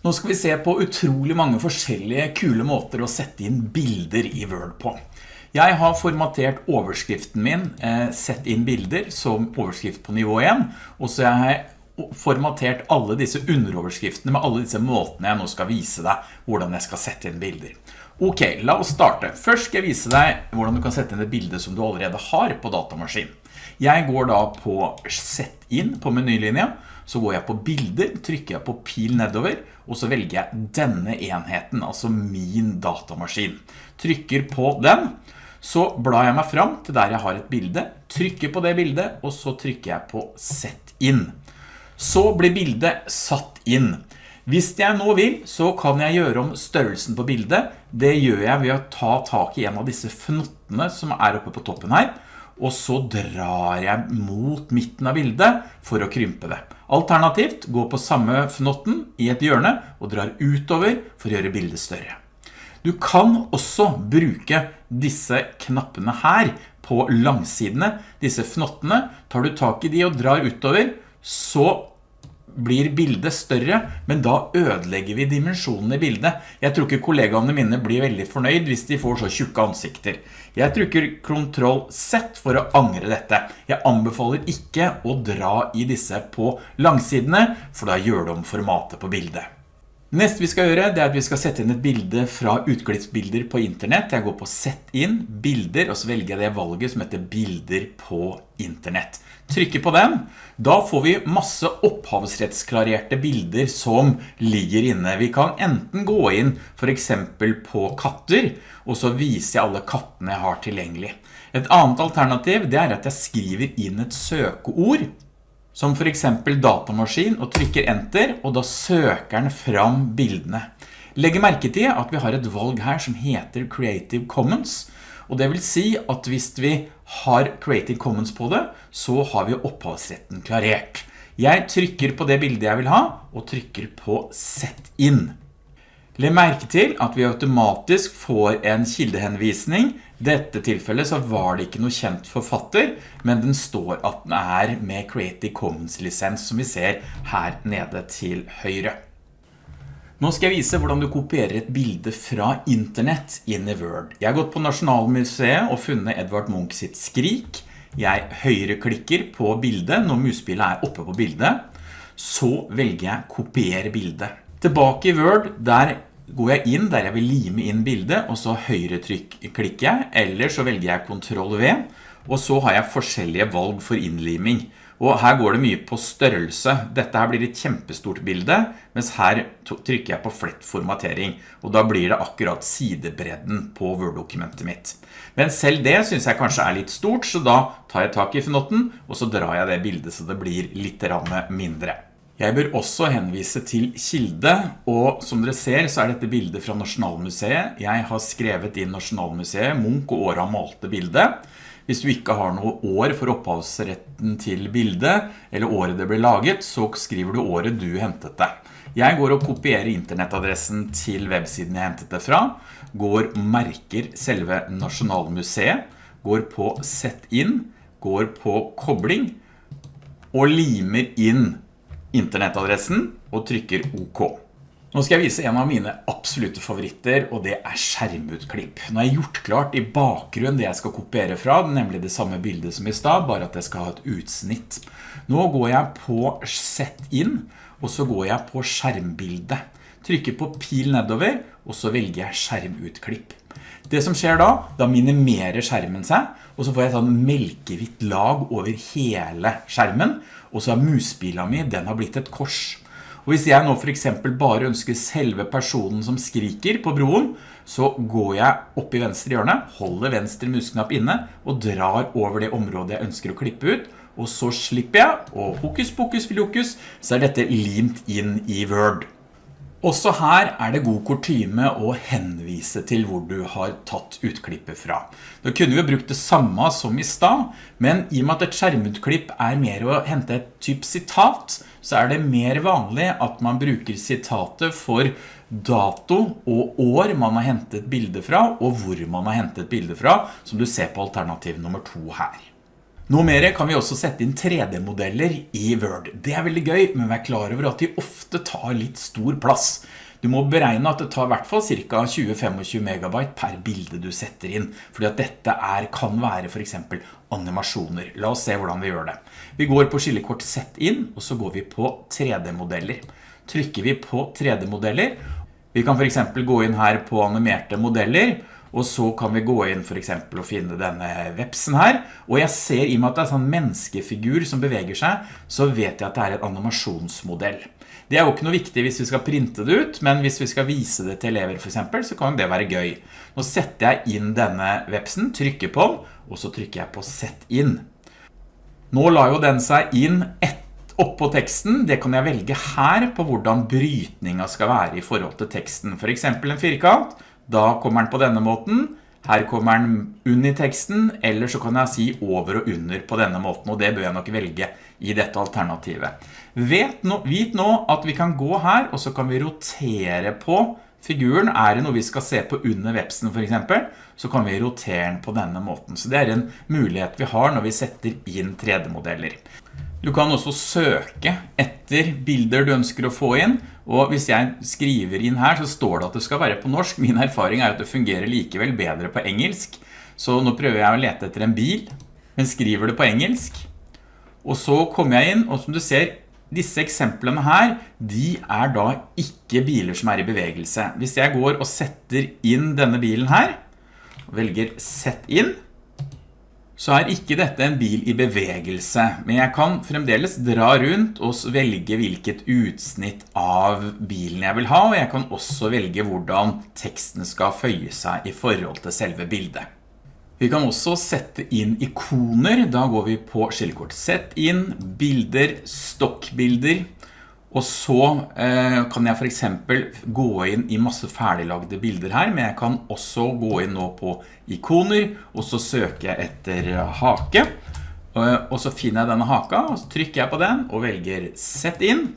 Nå skal vi se på utrolig mange forskjellige kule måter å sette inn bilder i Word på. Jeg har formatert overskriften min, eh, sett inn bilder som overskrift på nivå 1, og så har jeg formatert alle disse underoverskriftene med alle disse måtene jeg nå skal vise deg hvordan jeg skal sette inn bilder. Ok, la oss starte. Først skal jeg vise deg hvordan du kan sette inn et bilde som du allerede har på datamaskinen. Jeg går da på Sett inn på menylinja, så går jeg på bilder, trykker jeg på pil nedover, og så velger jeg denne enheten, altså min datamaskin. Trykker på den, så blar jeg meg fram til der jeg har et bilde, trykker på det bildet, og så trykker jeg på sett inn. Så blir bildet satt inn. Hvis jeg nå vil, så kan jeg gjøre om størrelsen på bildet. Det gjør jeg ved å ta tak i en av disse fnottene som er oppe på toppen her, og så drar jeg mot midten av bildet for å krympe det. Alternativt, gå på samme fnotten i et hjørne og drar utover for å gjøre bildet større. Du kan også bruke disse knappene her på langsidene, disse fnottene. Tar du tak i de og drar utover, så blir bildet større, men da ødelegger vi dimensjonen i bildet. Jeg tror ikke kollegaene mine blir veldig fornøyd hvis de får så tjukke ansikter. Jeg trykker Ctrl Z for å angre dette. Jeg anbefaler ikke å dra i disse på langsidene, for da gjør de om formatet på bildet. Neste vi skal gjøre, det er at vi skal sette inn et bilde fra utklippsbilder på internett. Jeg går på sett inn, bilder, og så velger jeg det valget som heter bilder på internett. Trykker på den. Da får vi masse opphavsrettsklarerte bilder som ligger inne. Vi kan enten gå inn for eksempel på katter, og så viser jeg alle kattene jeg har tilgjengelig. Et annet alternativ det er at jeg skriver inn et søkeord, som for eksempel datamaskin og trykker enter, og da søker den fram bildene. Legg merke til at vi har et valg her som heter Creative Commons, og det vil si at hvis vi har Creative Commons på det, så har vi opphavsretten klarert. Jeg trykker på det bildet jeg vil ha, og trykker på Sett inn. Legg merke til at vi automatisk får en kildehenvisning. Dette tilfellet så var det ikke noe kjent forfatter, men den står at den er med Creative Commons-lisens som vi ser her nede til høyre. Nå skal jeg vise hvordan du kopierer et bilde fra internett inn i Word. Jeg har gått på Nasjonalmuseet og funnet Edvard Munch sitt skrik. Jeg høyreklikker på bildet når muspillet er oppe på bildet. Så velger jeg kopiere bildet. Tilbake i Word, der går jeg inn der jeg vil lime inn bildet, og så høyre trykk klikker jeg, eller så velger jeg Ctrl V, og så har jeg forskjellige valg for innliming. Og her går det mye på størrelse. Dette her blir et kjempestort bilde, mens her trykker jeg på flett formatering, og da blir det akkurat sidebredden på Word-dokumentet mitt. Men selv det synes jeg kanskje er litt stort, så da tar jeg tak i fnotten, og så drar jeg det bildet så det blir litt mindre. Jeg bør også henvise til kilde, og som dere ser så er dette bildet fra Nasjonalmuseet. Jeg har skrevet inn Nasjonalmuseet, Munch og Åra malte bildet. Hvis du ikke har noe år for opphavsretten til bildet, eller året det ble laget, så skriver du året du hentet det. Jeg går og kopierer internettadressen til websiden jeg hentet det fra, går merker selve Nasjonalmuseet, går på sett inn, går på kobling, og limer inn internettadressen og trykker OK. Nå skal jeg vise en av mine absolutte favoritter, og det er skjermutklipp. Nå har jeg gjort klart i bakgrunn det jeg skal kopiere fra, nemlig det samme bildet som i stad, bare at jeg skal ha et utsnitt. Nå går jeg på Sett inn, og så går jeg på skjermbildet. Trykker på pil nedover, og så velger jeg skjermutklipp. Det som skjer da, da minimerer skjermen seg, og så får jeg sånn melkehvitt lag over hele skjermen, og så er musbila mi, den har blitt et kors. Og hvis jeg nå for eksempel bare ønsker selve personen som skriker på broen, så går jeg opp i venstre hjørne, holder venstre musknapp inne, og drar over det området jeg ønsker å klippe ut, og så slipper jeg, og hokus pokus filokus, så er dette limt inn i Word. Også her er det god kortyme å henvise til hvor du har tatt utklippet fra. Da kunne vi brukt det samme som i stad, men i og med at et skjermutklipp er mer å hente et typ sitat, så er det mer vanlig at man bruker sitatet for dato og år man har hentet bilde fra, og hvor man har hentet bilde fra, som du ser på alternativ nummer to her. Nå mer kan vi også sette inn 3D-modeller i Word. Det er veldig gøy, men vær klar over at de ofte tar litt stor plass. Du må beregne at det tar i hvert fall ca. 20-25 megabyte per bilde du setter inn, fordi at dette er, kan være for eksempel animasjoner. La oss se hvordan vi gjør det. Vi går på skillekort Sett inn, og så går vi på 3D-modeller. Trykker vi på 3D-modeller, vi kan for eksempel gå inn her på animerte modeller, og så kan vi gå inn for eksempel og finne denne vepsen her, og jeg ser i og med at det er en sånn menneskefigur som beveger seg, så vet jeg at det er en animasjonsmodell. Det er jo ikke noe viktig hvis vi skal printe det ut, men hvis vi skal vise det til elever for eksempel, så kan det være gøy. Nå setter jeg inn denne vepsen, trykker på den, og så trykker jeg på Sett inn. Nå la jo den seg inn oppå teksten, det kan jeg velge her på hvordan brytninga skal være i forhold til teksten. For eksempel en firkant, da kommer den på denne måten. Her kommer den under teksten, eller så kan jeg si over og under på denne måten, og det bør jeg nok velge i dette alternativet. Vet nå, vit nå at vi kan gå her, og så kan vi rotere på figuren. Er det noe vi skal se på under websen for eksempel, så kan vi rotere den på denne måten. Så det er en mulighet vi har når vi setter inn 3D-modeller. Du kan også søke etter bilder du ønsker å få inn, og hvis jeg skriver inn her, så står det at det skal være på norsk. Min erfaring er at det fungerer likevel bedre på engelsk. Så nå prøver jeg å lete etter en bil, men skriver det på engelsk. Og så kommer jeg inn, og som du ser, disse eksemplene her, de er da ikke biler som er i bevegelse. Hvis jeg går og setter inn denne bilen her, velger sett inn, så er ikke dette en bil i bevegelse, men jeg kan fremdeles dra rundt og velge hvilket utsnitt av bilen jeg vil ha, og jeg kan også velge hvordan teksten skal føye seg i forhold til selve bildet. Vi kan også sette inn ikoner, da går vi på skillekort Sett inn, bilder, stokkbilder, og så eh, kan jeg for eksempel gå inn i masse ferdiglagde bilder her, men jeg kan også gå inn nå på ikoner, og så søker jeg etter hake. Eh, og så finner jeg denne haka, og så trykker jeg på den og velger sett inn.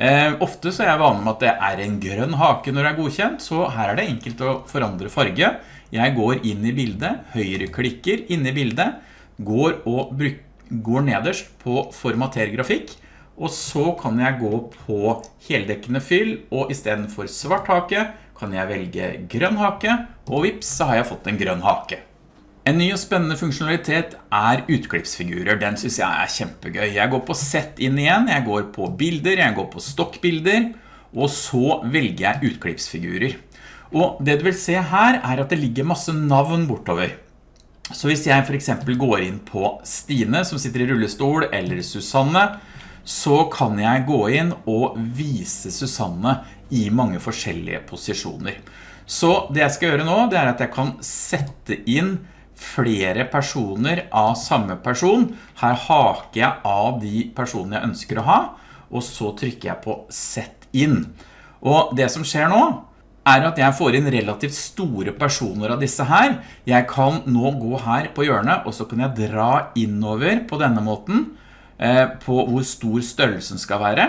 Eh, ofte så er jeg vanlig med at det er en grønn hake når det er godkjent, så her er det enkelt å forandre farge. Jeg går inn i bildet, høyreklikker inn i bildet, går, og går nederst på formater grafikk, og så kan jeg gå på heldekkende fyll, og i stedet for svart hake kan jeg velge grønn hake, og vips så har jeg fått en grønn hake. En ny og spennende funksjonalitet er utklippsfigurer. Den synes jeg er kjempegøy. Jeg går på sett inn igjen, jeg går på bilder, jeg går på stokkbilder, og så velger jeg utklippsfigurer. Og det du vil se her er at det ligger masse navn bortover. Så hvis jeg for eksempel går inn på Stine som sitter i rullestol, eller Susanne, så kan jeg gå inn og vise Susanne i mange forskjellige posisjoner. Så det jeg skal gjøre nå, det er at jeg kan sette inn flere personer av samme person. Her haker jeg av de personene jeg ønsker å ha, og så trykker jeg på sett inn. Og det som skjer nå, er at jeg får inn relativt store personer av disse her. Jeg kan nå gå her på hjørnet, og så kan jeg dra innover på denne måten, på hvor stor størrelsen skal være.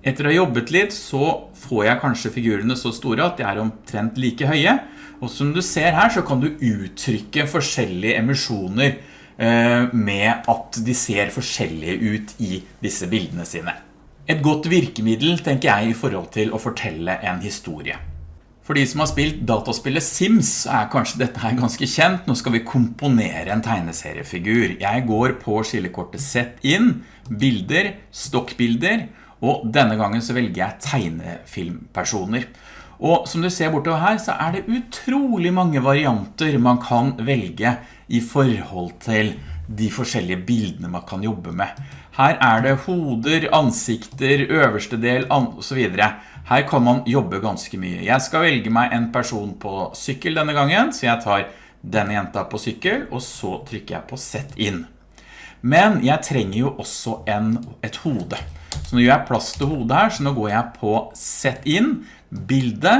Etter å ha jobbet litt så får jeg kanskje figurene så store at de er omtrent like høye. Og som du ser her så kan du uttrykke forskjellige emisjoner eh, med at de ser forskjellige ut i disse bildene sine. Et godt virkemiddel tenker jeg i forhold til å fortelle en historie. For de som har spilt dataspillet Sims er kanskje dette her ganske kjent. Nå skal vi komponere en tegneseriefigur. Jeg går på skillekortet Sett inn, bilder, stokkbilder, og denne gangen så velger jeg tegnefilmpersoner. Og som du ser bortover her så er det utrolig mange varianter man kan velge i forhold til de forskjellige bildene man kan jobbe med. Her er det hoder, ansikter, øverste del og så videre. Her kan man jobbe ganske mye. Jeg skal velge meg en person på sykkel denne gangen, så jeg tar denne jenta på sykkel, og så trykker jeg på sett inn. Men jeg trenger jo også en, et hode. Så nå gjør jeg plass til hodet her, så nå går jeg på sett inn, bilde,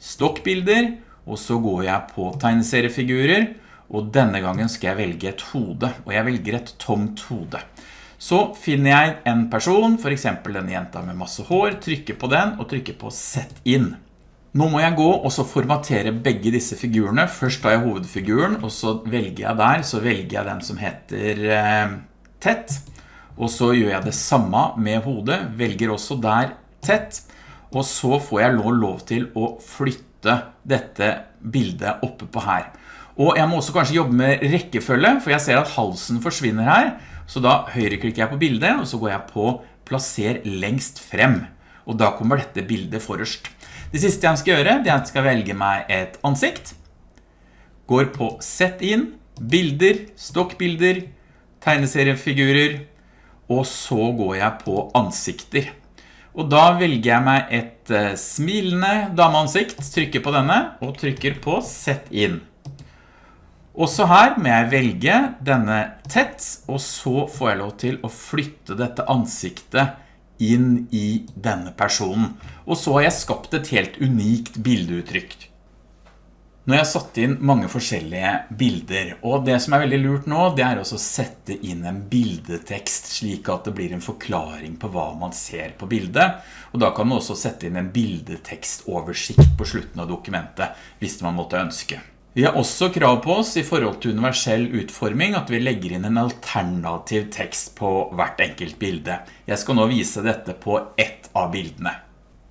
stokkbilder, og så går jeg på tegneseriefigurer, og denne gangen skal jeg velge et hode, og jeg velger et tomt hode. Så finner jeg en person, for eksempel en jenta med masse hår, trykker på den og trykker på sett inn. Nå må jeg gå og så formatere begge disse figurene. Først tar jeg hovedfiguren, og så velger jeg der, så velger jeg den som heter eh, tett. Og så gjør jeg det samme med hodet, velger også der tett. Og så får jeg lov til å flytte dette bildet oppe på her. Og jeg må også kanskje jobbe med rekkefølge, for jeg ser at halsen forsvinner her. Så da høyreklikker jeg på bildet, og så går jeg på plasser lengst frem. Og da kommer dette bildet forrest. Det siste jeg skal gjøre, det er at jeg skal velge meg et ansikt. Går på sett inn, bilder, stokkbilder, tegneseriefigurer, og så går jeg på ansikter. Og da velger jeg meg et uh, smilende dameansikt, trykker på denne, og trykker på sett inn. Også her må jeg velge denne tett, og så får jeg lov til å flytte dette ansiktet inn i denne personen. Og så har jeg skapt et helt unikt bildeuttrykk. Nå har jeg satt inn mange forskjellige bilder, og det som er veldig lurt nå, det er å sette inn en bildetekst, slik at det blir en forklaring på hva man ser på bildet. Og da kan man også sette inn en bildetekstoversikt på slutten av dokumentet, hvis man måtte ønske. Vi har også krav på oss i forhold til universell utforming at vi legger inn en alternativ tekst på hvert enkelt bilde. Jeg skal nå vise dette på ett av bildene.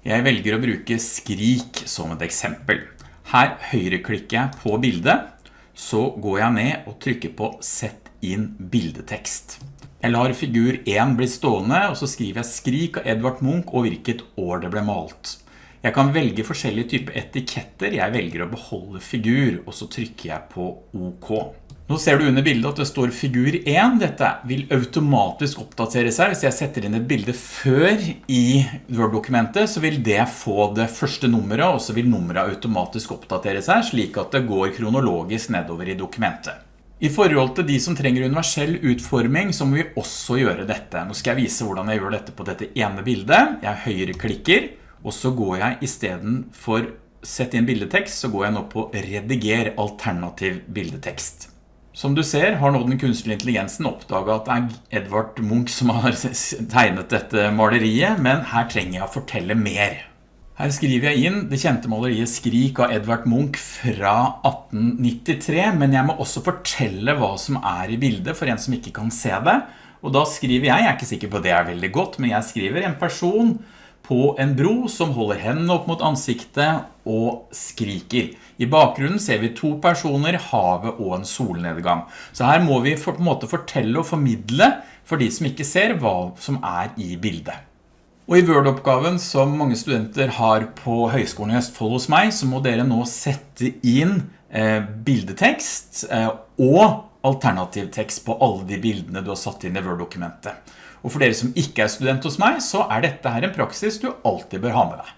Jeg velger å bruke skrik som et eksempel. Her høyreklikker jeg på bildet, så går jeg ned og trykker på sett inn bildetekst. Jeg lar figur 1 bli stående, og så skriver jeg skrik av Edvard Munch og hvilket år det ble malt. Jeg kan velge forskjellige typer etiketter. Jeg velger å beholde figur, og så trykker jeg på OK. Nå ser du under bildet at det står figur 1. Dette vil automatisk oppdatere seg. Hvis jeg setter inn et bilde før i Word-dokumentet, så vil det få det første nummeret, og så vil nummeret automatisk oppdatere seg, slik at det går kronologisk nedover i dokumentet. I forhold til de som trenger universell utforming, så må vi også gjøre dette. Nå skal jeg vise hvordan jeg gjør dette på dette ene bildet. Jeg høyreklikker, og så går jeg i stedet for sett inn bildetekst, så går jeg nå på rediger alternativ bildetekst. Som du ser har nå den kunstige intelligensen oppdaget at det er Edvard Munch som har tegnet dette maleriet, men her trenger jeg å fortelle mer. Her skriver jeg inn det kjente maleriet Skrik av Edvard Munch fra 1893, men jeg må også fortelle hva som er i bildet for en som ikke kan se det. Og da skriver jeg, jeg er ikke sikker på det er veldig godt, men jeg skriver en person på en bro som holder hendene opp mot ansiktet og skriker. I bakgrunnen ser vi to personer, havet og en solnedgang. Så her må vi på en måte fortelle og formidle for de som ikke ser hva som er i bildet. Og i Word-oppgaven som mange studenter har på Høgskolen i Østfold hos meg, så må dere nå sette inn eh, bildetekst eh, og alternativ tekst på alle de bildene du har satt inn i Word-dokumentet. Og for dere som ikke er student hos meg, så er dette her en praksis du alltid bør ha med deg.